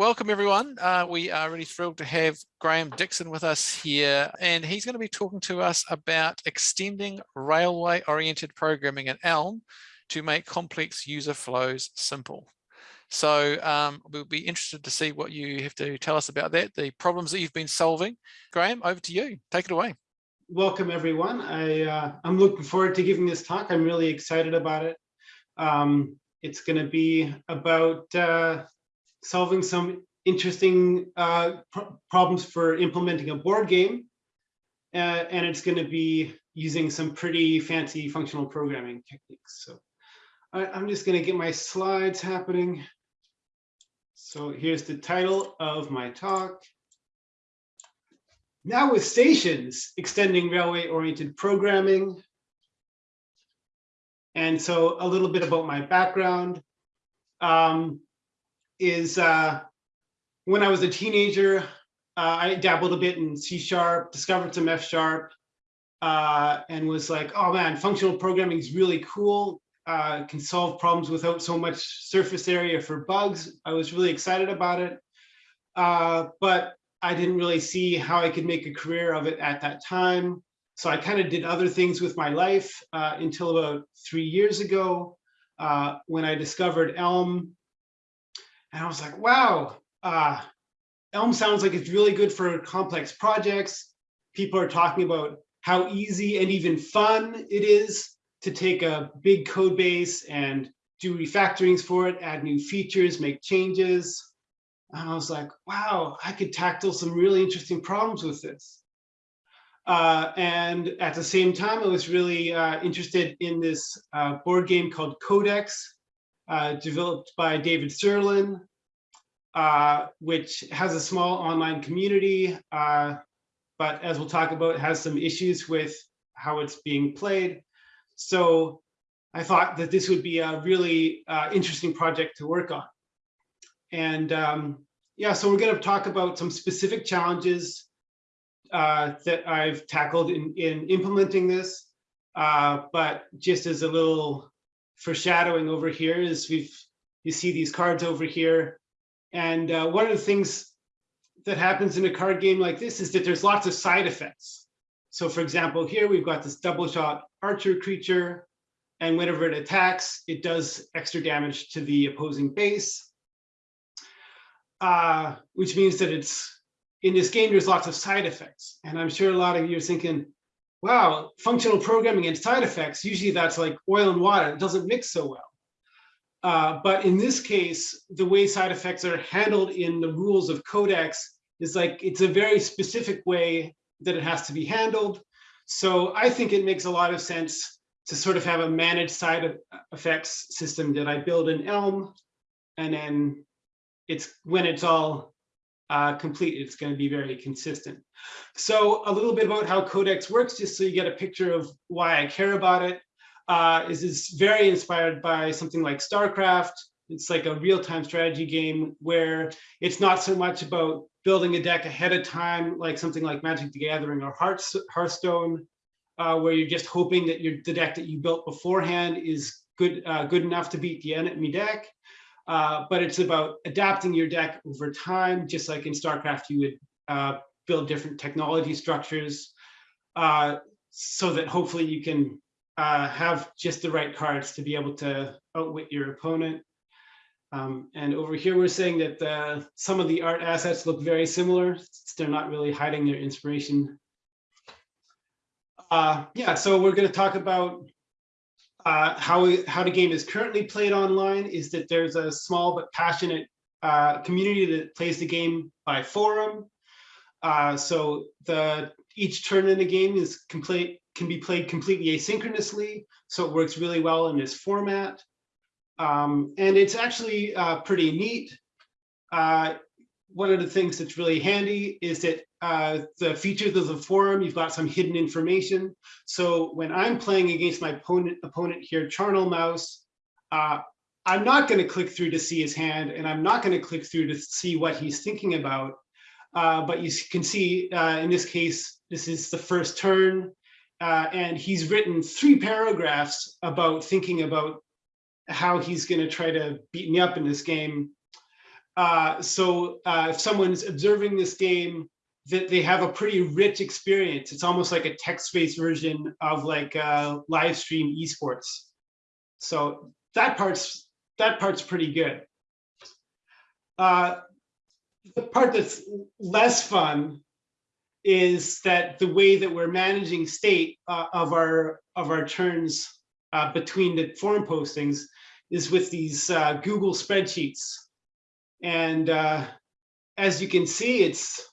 welcome everyone. Uh, we are really thrilled to have Graeme Dixon with us here, and he's going to be talking to us about extending railway-oriented programming in Elm to make complex user flows simple. So um, we'll be interested to see what you have to tell us about that, the problems that you've been solving. Graeme, over to you. Take it away. Welcome, everyone. I, uh, I'm looking forward to giving this talk. I'm really excited about it. Um, it's going to be about uh, solving some interesting uh, pr problems for implementing a board game. Uh, and it's going to be using some pretty fancy functional programming techniques. So I, I'm just going to get my slides happening. So here's the title of my talk. Now with stations, extending railway-oriented programming. And so a little bit about my background um, is uh, when I was a teenager, uh, I dabbled a bit in C sharp, discovered some F sharp, uh, and was like, oh man, functional programming is really cool. Uh, can solve problems without so much surface area for bugs. I was really excited about it. Uh, but I didn't really see how I could make a career of it at that time. So I kind of did other things with my life uh, until about three years ago uh, when I discovered Elm. And I was like, wow, uh, Elm sounds like it's really good for complex projects. People are talking about how easy and even fun it is to take a big code base and do refactorings for it, add new features, make changes. And I was like, wow, I could tackle some really interesting problems with this. Uh, and at the same time, I was really uh, interested in this uh, board game called Codex, uh, developed by David Sirlin, uh, which has a small online community, uh, but as we'll talk about, has some issues with how it's being played. So I thought that this would be a really interesting project to work on. And um, yeah, so we're going to talk about some specific challenges uh, that I've tackled in, in implementing this. Uh, but just as a little foreshadowing over here is we've, you see these cards over here. And uh, one of the things that happens in a card game like this is that there's lots of side effects. So for example, here we've got this double shot archer creature, and whenever it attacks, it does extra damage to the opposing base uh, which means that it's in this game, there's lots of side effects. And I'm sure a lot of you are thinking, wow, functional programming and side effects, usually that's like oil and water, it doesn't mix so well. Uh, but in this case, the way side effects are handled in the rules of Codex is like, it's a very specific way that it has to be handled. So I think it makes a lot of sense to sort of have a managed side effects system that I build in Elm and then it's when it's all uh, complete, it's going to be very consistent. So a little bit about how Codex works, just so you get a picture of why I care about it. Uh, is it's very inspired by something like StarCraft. It's like a real-time strategy game where it's not so much about building a deck ahead of time, like something like Magic the Gathering or Hearthstone, uh, where you're just hoping that your the deck that you built beforehand is good uh, good enough to beat the enemy deck. Uh, but it's about adapting your deck over time, just like in StarCraft, you would uh, build different technology structures uh, so that hopefully you can uh, have just the right cards to be able to outwit your opponent. Um, and over here, we're saying that uh, some of the art assets look very similar. They're not really hiding their inspiration. yeah, so we're going to talk about uh, how, how the game is currently played online is that there's a small but passionate uh, community that plays the game by forum. Uh, so the each turn in the game is complete can be played completely asynchronously. So it works really well in this format. Um, and it's actually uh, pretty neat. Uh, one of the things that's really handy is that uh, the features of the forum, you've got some hidden information. So when I'm playing against my opponent, opponent here, Charnel Mouse, uh, I'm not going to click through to see his hand, and I'm not going to click through to see what he's thinking about. Uh, but you can see uh, in this case, this is the first turn, uh, and he's written three paragraphs about thinking about how he's going to try to beat me up in this game. Uh, so if someone's observing this game, that they have a pretty rich experience. It's almost like a text-based version of like uh, live stream esports. So that part's that part's pretty good. Uh, the part that's less fun is that the way that we're managing state uh, of our of our turns uh, between the forum postings is with these uh, Google spreadsheets. And uh, as you can see, it's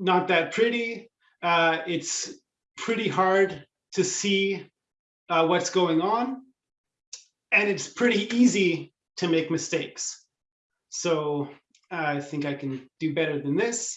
not that pretty. Uh, it's pretty hard to see uh, what's going on. And it's pretty easy to make mistakes. So I think I can do better than this.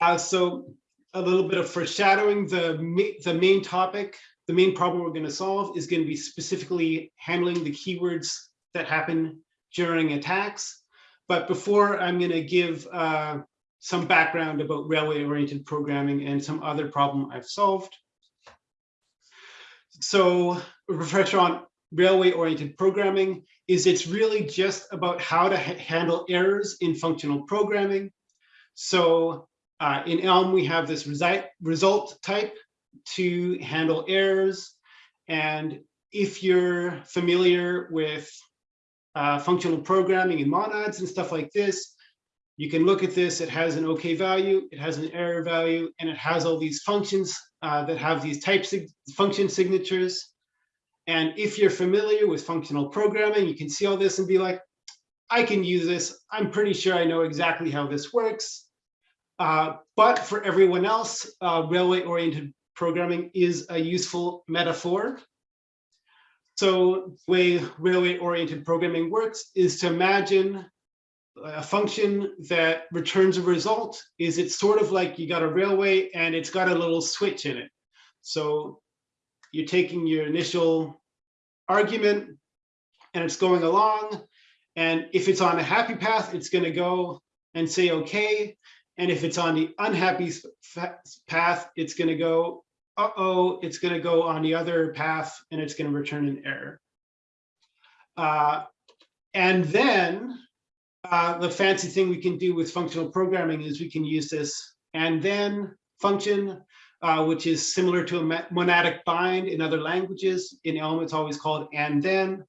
Uh, so a little bit of foreshadowing, the, ma the main topic, the main problem we're gonna solve is gonna be specifically handling the keywords that happen during attacks. But before I'm gonna give uh, some background about railway-oriented programming and some other problem I've solved. So a refresher on railway-oriented programming is it's really just about how to ha handle errors in functional programming. So uh, in Elm, we have this result, result type to handle errors. And if you're familiar with uh, functional programming and monads and stuff like this, you can look at this, it has an okay value, it has an error value, and it has all these functions uh, that have these types of function signatures. And if you're familiar with functional programming, you can see all this and be like, I can use this. I'm pretty sure I know exactly how this works. Uh, but for everyone else, uh, railway-oriented programming is a useful metaphor. So the way railway-oriented programming works is to imagine a function that returns a result is it's sort of like you got a railway and it's got a little switch in it. So you're taking your initial argument and it's going along. And if it's on a happy path, it's going to go and say, okay. And if it's on the unhappy path, it's going to go, uh-oh, it's going to go on the other path and it's going to return an error. Uh, and then uh, the fancy thing we can do with functional programming is we can use this and then function, uh, which is similar to a monadic bind in other languages. In Elm, it's always called and then,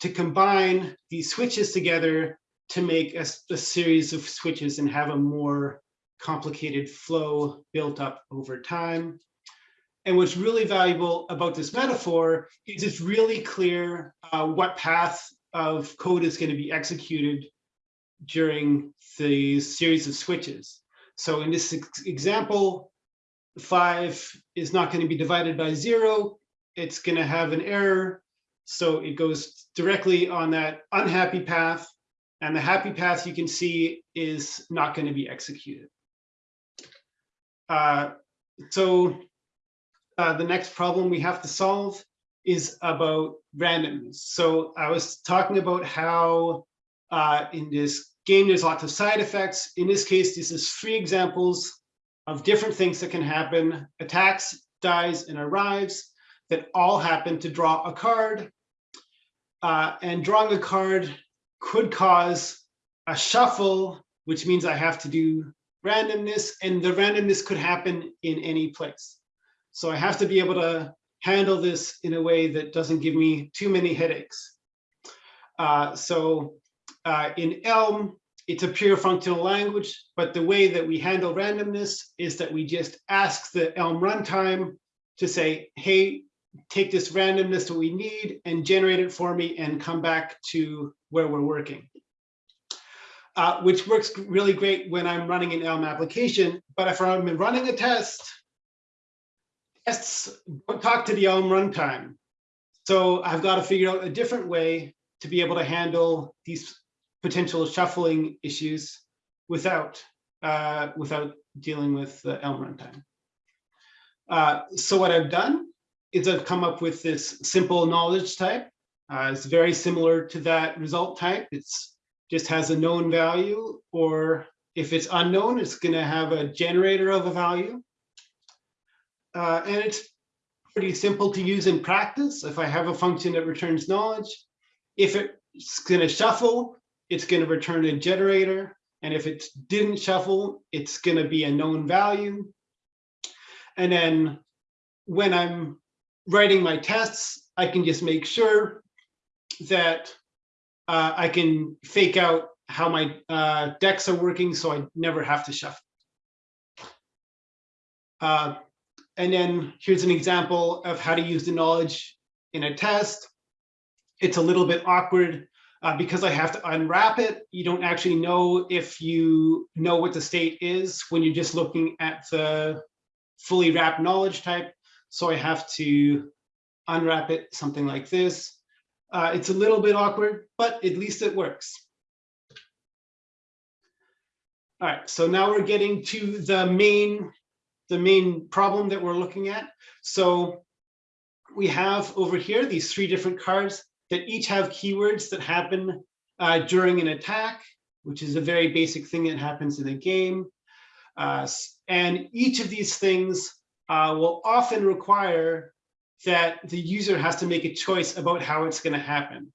to combine these switches together to make a, a series of switches and have a more complicated flow built up over time. And what's really valuable about this metaphor is it's really clear uh, what path of code is going to be executed during the series of switches. So in this example, five is not going to be divided by zero. It's going to have an error. So it goes directly on that unhappy path. And the happy path you can see is not going to be executed. Uh, so uh, the next problem we have to solve is about randomness. So I was talking about how uh, in this game, there's lots of side effects. In this case, this is three examples of different things that can happen. Attacks, dies, and arrives that all happen to draw a card. Uh, and drawing a card could cause a shuffle, which means I have to do randomness, and the randomness could happen in any place. So I have to be able to handle this in a way that doesn't give me too many headaches. Uh, so uh, in Elm, it's a pure functional language, but the way that we handle randomness is that we just ask the Elm runtime to say, hey, take this randomness that we need and generate it for me and come back to where we're working. Uh, which works really great when I'm running an Elm application. But if I'm running a test, tests don't talk to the Elm runtime. So I've got to figure out a different way to be able to handle these potential shuffling issues without uh, without dealing with the Elm runtime. Uh, so what I've done is I've come up with this simple knowledge type. Uh, it's very similar to that result type. It's just has a known value, or if it's unknown, it's going to have a generator of a value. Uh, and it's pretty simple to use in practice. If I have a function that returns knowledge, if it's going to shuffle, it's going to return a generator. And if it didn't shuffle, it's going to be a known value. And then when I'm writing my tests, I can just make sure that uh, I can fake out how my uh, decks are working so I never have to shuffle. Uh, and then here's an example of how to use the knowledge in a test. It's a little bit awkward uh, because I have to unwrap it. You don't actually know if you know what the state is when you're just looking at the fully wrapped knowledge type. So I have to unwrap it, something like this. Uh, it's a little bit awkward, but at least it works. All right, so now we're getting to the main, the main problem that we're looking at. So we have over here these three different cards that each have keywords that happen uh, during an attack, which is a very basic thing that happens in a game. Uh, and each of these things uh, will often require that the user has to make a choice about how it's going to happen.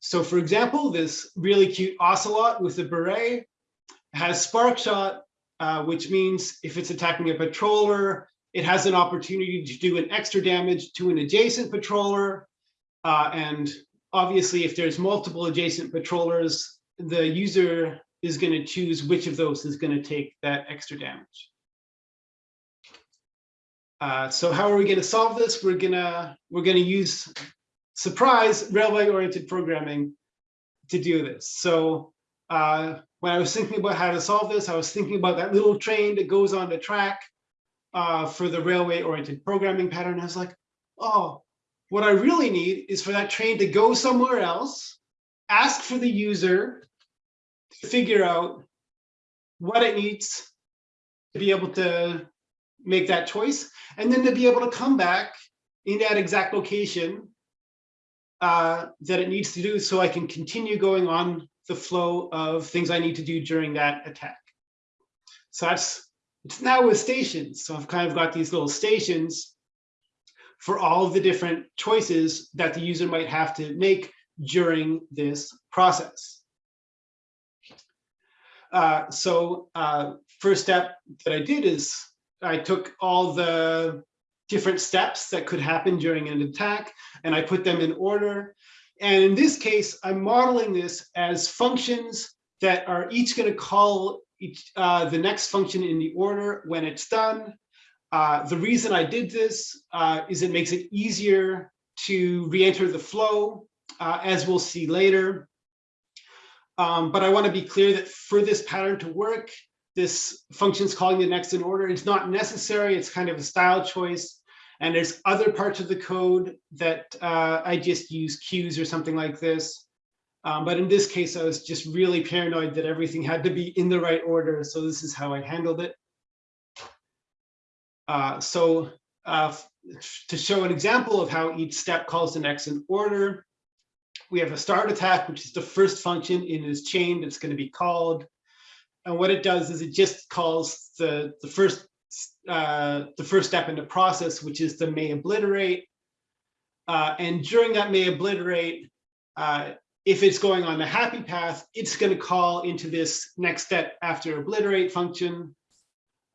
So for example, this really cute ocelot with the beret has spark shot, uh, which means if it's attacking a patroller, it has an opportunity to do an extra damage to an adjacent patroller. Uh, and obviously, if there's multiple adjacent patrollers, the user is going to choose which of those is going to take that extra damage. Uh, so how are we going to solve this? We're gonna we're gonna use surprise railway oriented programming to do this. So uh, when I was thinking about how to solve this, I was thinking about that little train that goes on the track uh, for the railway oriented programming pattern. I was like, oh, what I really need is for that train to go somewhere else, ask for the user to figure out what it needs to be able to make that choice, and then to be able to come back in that exact location uh, that it needs to do so I can continue going on the flow of things I need to do during that attack. So that's, it's now with stations. So I've kind of got these little stations for all of the different choices that the user might have to make during this process. Uh, so uh, first step that I did is I took all the different steps that could happen during an attack and I put them in order. And in this case, I'm modeling this as functions that are each going to call each, uh, the next function in the order when it's done. Uh, the reason I did this uh, is it makes it easier to re-enter the flow, uh, as we'll see later. Um, but I want to be clear that for this pattern to work, this function's calling the next in order. It's not necessary. It's kind of a style choice. And there's other parts of the code that uh, I just use queues or something like this. Um, but in this case, I was just really paranoid that everything had to be in the right order. So this is how I handled it. Uh, so uh, to show an example of how each step calls the next in order, we have a start attack, which is the first function in this chain that's going to be called. And what it does is it just calls the, the first uh, the first step in the process, which is the may obliterate. Uh, and during that may obliterate, uh, if it's going on the happy path, it's going to call into this next step after obliterate function,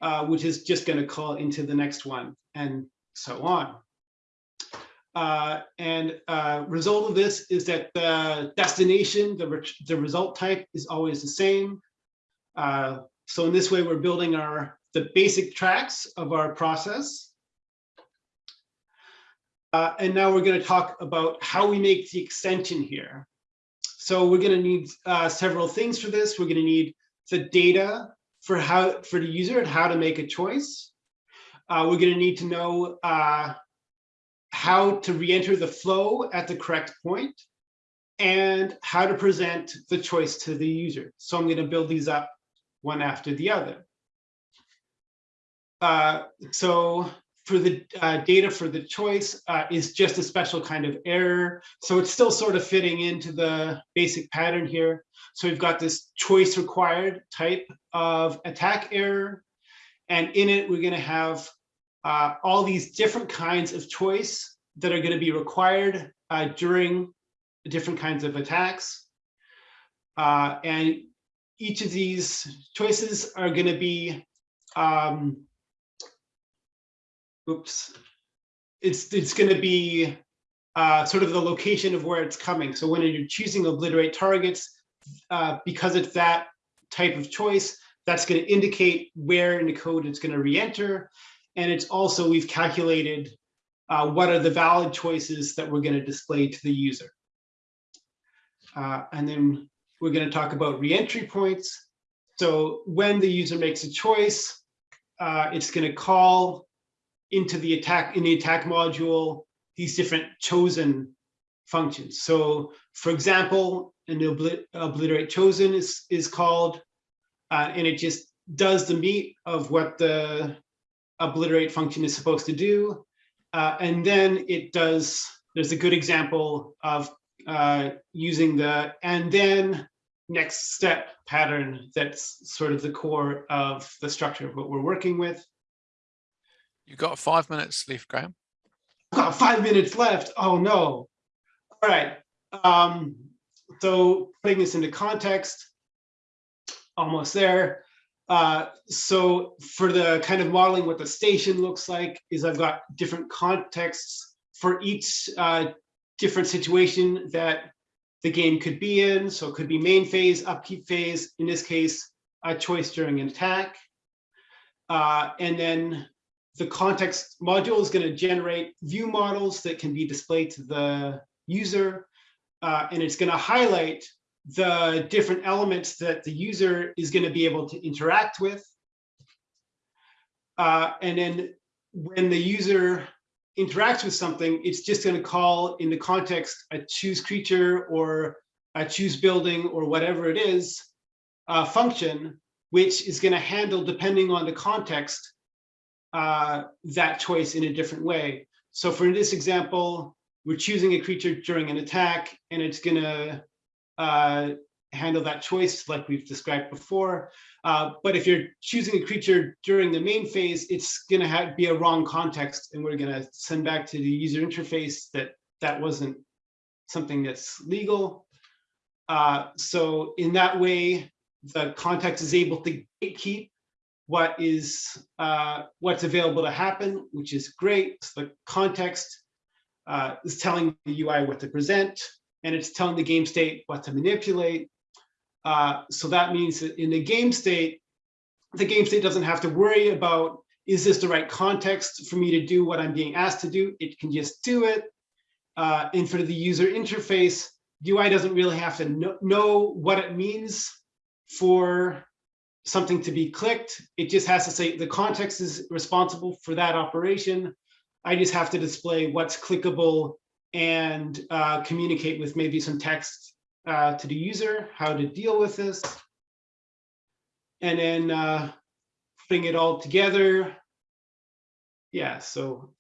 uh, which is just going to call into the next one and so on. Uh, and uh, result of this is that the destination, the, re the result type is always the same. Uh, so in this way, we're building our the basic tracks of our process. Uh, and now we're going to talk about how we make the extension here. So we're going to need uh, several things for this. We're going to need the data for how for the user and how to make a choice. Uh, we're going to need to know uh, how to re-enter the flow at the correct point and how to present the choice to the user. So I'm going to build these up one after the other. Uh, so for the uh, data for the choice uh, is just a special kind of error. So it's still sort of fitting into the basic pattern here. So we've got this choice required type of attack error. And in it, we're going to have uh, all these different kinds of choice that are going to be required uh, during different kinds of attacks. Uh, and each of these choices are going to be, um, oops, it's, it's going to be uh, sort of the location of where it's coming. So when you're choosing obliterate targets, uh, because it's that type of choice, that's going to indicate where in the code it's going to re-enter. And it's also, we've calculated uh, what are the valid choices that we're going to display to the user. Uh, and then we're going to talk about re-entry points. So when the user makes a choice, uh, it's going to call into the attack in the attack module these different chosen functions. So for example, an oblit obliterate chosen is, is called, uh, and it just does the meat of what the obliterate function is supposed to do. Uh, and then it does, there's a good example of uh, using the and then next step pattern that's sort of the core of the structure of what we're working with. You've got five minutes left, Graeme. I've got five minutes left. Oh no. All right. Um, so putting this into context, almost there. Uh, so for the kind of modeling what the station looks like is I've got different contexts for each uh, different situation that the game could be in. So it could be main phase, upkeep phase, in this case, a choice during an attack. Uh, and then the context module is going to generate view models that can be displayed to the user. Uh, and it's going to highlight the different elements that the user is going to be able to interact with. Uh, and then when the user interacts with something, it's just going to call in the context a choose creature or a choose building or whatever it is uh, function, which is going to handle, depending on the context, uh, that choice in a different way. So for this example, we're choosing a creature during an attack, and it's going to uh, handle that choice like we've described before. Uh, but if you're choosing a creature during the main phase, it's going to be a wrong context, and we're going to send back to the user interface that that wasn't something that's legal. Uh, so in that way, the context is able to keep what is uh, what's available to happen, which is great. The context uh, is telling the UI what to present, and it's telling the game state what to manipulate. Uh, so that means that in the game state, the game state doesn't have to worry about, is this the right context for me to do what I'm being asked to do? It can just do it. Uh, and for the user interface, UI doesn't really have to know, know what it means for something to be clicked. It just has to say the context is responsible for that operation. I just have to display what's clickable and uh, communicate with maybe some text uh, to the user, how to deal with this. And then uh, putting it all together. Yeah, so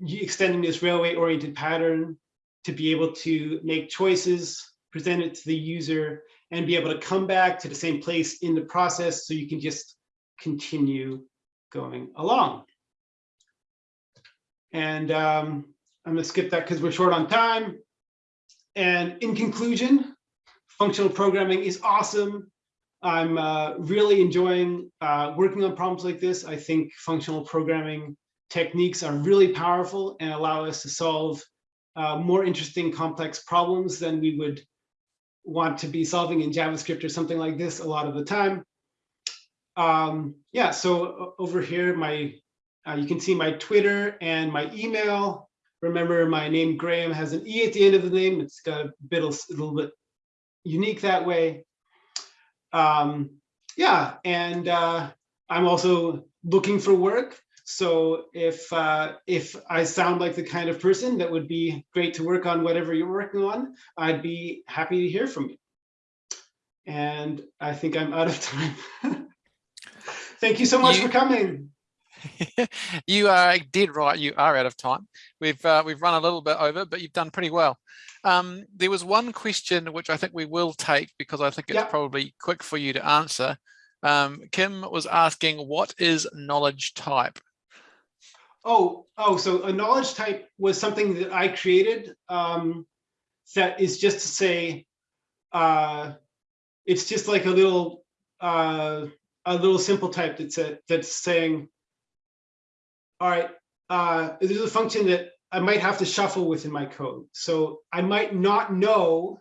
extending this railway oriented pattern to be able to make choices, present it to the user, and be able to come back to the same place in the process so you can just continue going along. And um, I'm gonna skip that because we're short on time. And in conclusion, functional programming is awesome. I'm uh, really enjoying uh, working on problems like this. I think functional programming techniques are really powerful and allow us to solve uh, more interesting complex problems than we would want to be solving in JavaScript or something like this a lot of the time. Um, yeah, so over here, my uh, you can see my Twitter and my email. Remember, my name Graeme has an E at the end of the name. It's got a bit a little bit unique that way. Um, yeah, and uh, I'm also looking for work. So if uh, if I sound like the kind of person that would be great to work on whatever you're working on, I'd be happy to hear from you. And I think I'm out of time. Thank you so much you, for coming. you are dead right. You are out of time. We've uh, we've run a little bit over, but you've done pretty well. Um, there was one question which I think we will take because I think it's yep. probably quick for you to answer. Um, Kim was asking, what is knowledge type? Oh, oh, so a knowledge type was something that I created um, that is just to say, uh, it's just like a little, uh, a little simple type that's, a- that's saying, all right, uh, there's a function that I might have to shuffle within my code. So I might not know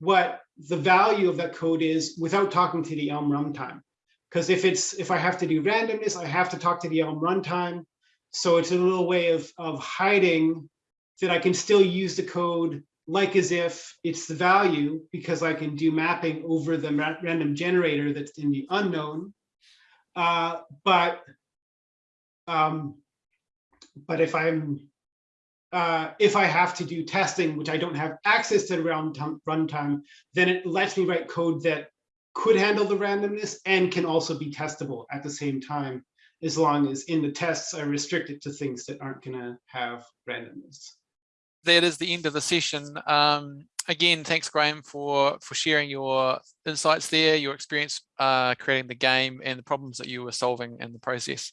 what the value of that code is without talking to the Elm runtime. Because if it's, if I have to do randomness, I have to talk to the Elm runtime. So it's a little way of, of hiding that I can still use the code like as if it's the value because I can do mapping over the random generator that's in the unknown. Uh, but um, but if I'm uh, if I have to do testing, which I don't have access to runtime, runtime, then it lets me write code that could handle the randomness and can also be testable at the same time, as long as in the tests I restrict it to things that aren't gonna have randomness. that is the end of the session. Um, again, thanks, Graeme, for for sharing your insights there, your experience uh, creating the game, and the problems that you were solving in the process.